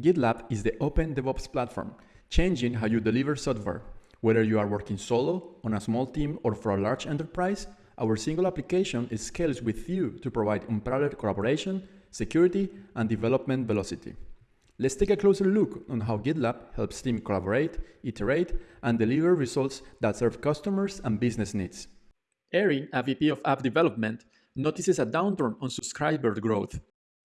GitLab is the open DevOps platform, changing how you deliver software. Whether you are working solo, on a small team, or for a large enterprise, our single application scales with you to provide unparalleled collaboration, security, and development velocity. Let's take a closer look on how GitLab helps teams collaborate, iterate, and deliver results that serve customers and business needs. Erin, a VP of App Development, notices a downturn on subscriber growth.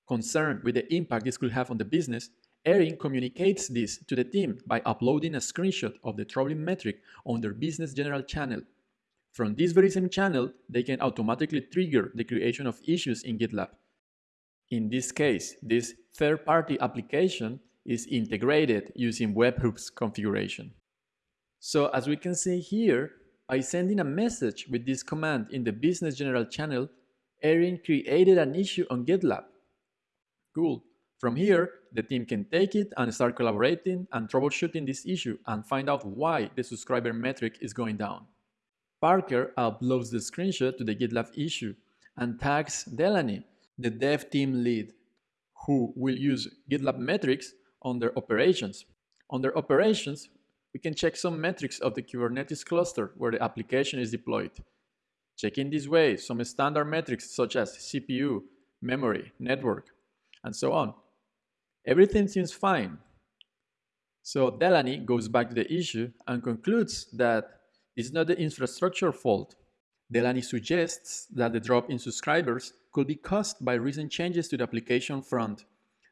Concerned with the impact this could have on the business, Erin communicates this to the team by uploading a screenshot of the troubling metric on their business general channel. From this very same channel, they can automatically trigger the creation of issues in GitLab. In this case, this third-party application is integrated using webhooks configuration. So as we can see here, by sending a message with this command in the business general channel, Erin created an issue on GitLab. Cool. From here, the team can take it and start collaborating and troubleshooting this issue and find out why the subscriber metric is going down. Parker uploads the screenshot to the GitLab issue and tags Delaney, the dev team lead, who will use GitLab metrics on their operations. On their operations, we can check some metrics of the Kubernetes cluster where the application is deployed. Checking this way some standard metrics such as CPU, memory, network, and so on. Everything seems fine. So Delaney goes back to the issue and concludes that it's not the infrastructure fault. Delaney suggests that the drop in subscribers could be caused by recent changes to the application front,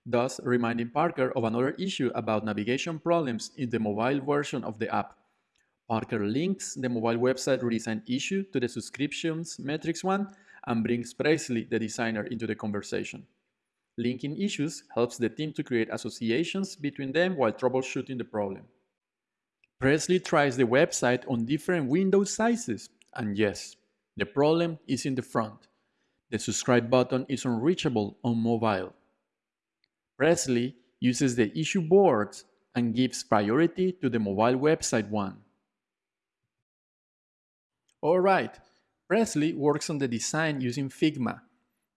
thus reminding Parker of another issue about navigation problems in the mobile version of the app. Parker links the mobile website redesign issue to the subscriptions metrics one and brings Presley, the designer, into the conversation. Linking issues helps the team to create associations between them while troubleshooting the problem. Presley tries the website on different window sizes, and yes, the problem is in the front. The subscribe button is unreachable on mobile. Presley uses the issue boards and gives priority to the mobile website one. Alright, Presley works on the design using Figma.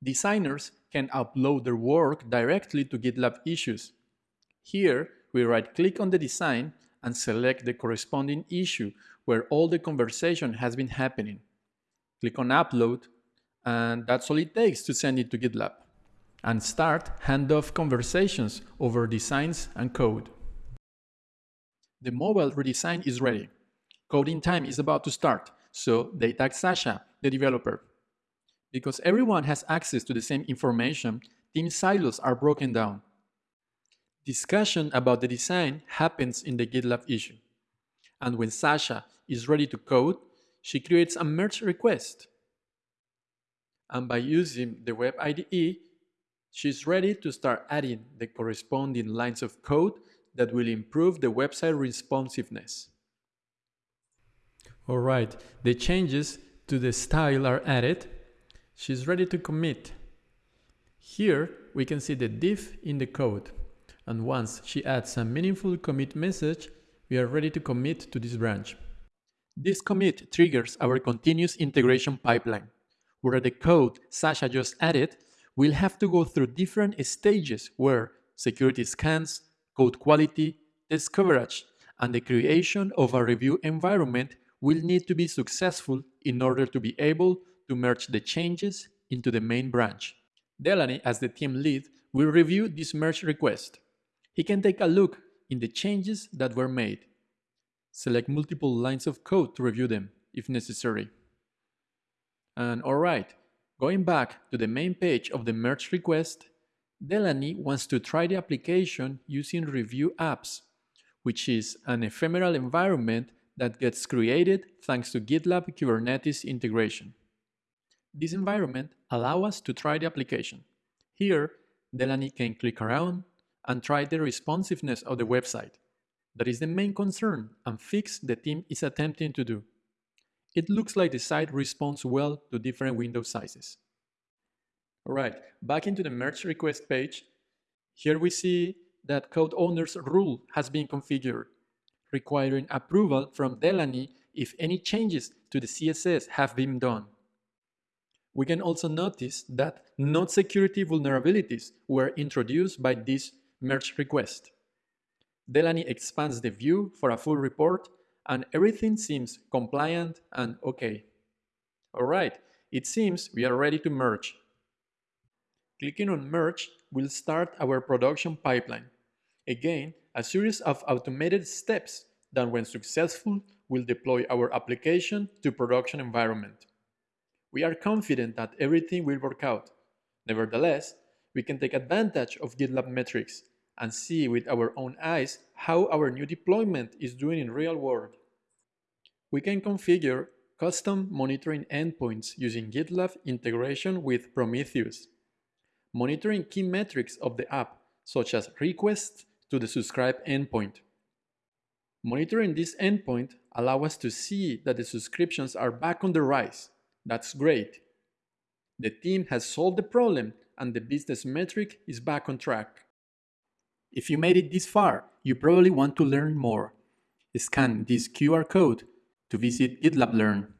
Designers can upload their work directly to GitLab issues. Here, we right-click on the design and select the corresponding issue where all the conversation has been happening. Click on Upload, and that's all it takes to send it to GitLab. And start handoff conversations over designs and code. The mobile redesign is ready. Coding time is about to start, so they tag Sasha, the developer. Because everyone has access to the same information, team silos are broken down. Discussion about the design happens in the GitLab issue. And when Sasha is ready to code, she creates a merge request. And by using the web IDE, she's ready to start adding the corresponding lines of code that will improve the website responsiveness. All right, the changes to the style are added. She's ready to commit. Here, we can see the diff in the code. And once she adds a meaningful commit message, we are ready to commit to this branch. This commit triggers our continuous integration pipeline, where the code Sasha just added will have to go through different stages where security scans, code quality, test coverage, and the creation of a review environment will need to be successful in order to be able to merge the changes into the main branch. Delaney, as the team lead, will review this merge request. He can take a look in the changes that were made. Select multiple lines of code to review them, if necessary. And alright, going back to the main page of the merge request, Delaney wants to try the application using Review Apps, which is an ephemeral environment that gets created thanks to GitLab Kubernetes integration. This environment allows us to try the application. Here, Delaney can click around, and try the responsiveness of the website. That is the main concern and fix the team is attempting to do. It looks like the site responds well to different window sizes. Alright, back into the merge request page. Here we see that code owner's rule has been configured, requiring approval from Delaney if any changes to the CSS have been done. We can also notice that node security vulnerabilities were introduced by this merge request. Delaney expands the view for a full report and everything seems compliant and okay. Alright, it seems we are ready to merge. Clicking on merge will start our production pipeline. Again, a series of automated steps that when successful will deploy our application to production environment. We are confident that everything will work out. Nevertheless, we can take advantage of GitLab metrics and see with our own eyes how our new deployment is doing in real world. We can configure custom monitoring endpoints using GitLab integration with Prometheus. Monitoring key metrics of the app, such as requests to the subscribe endpoint. Monitoring this endpoint allow us to see that the subscriptions are back on the rise. That's great. The team has solved the problem and the business metric is back on track. If you made it this far, you probably want to learn more. Scan this QR code to visit GitLab Learn.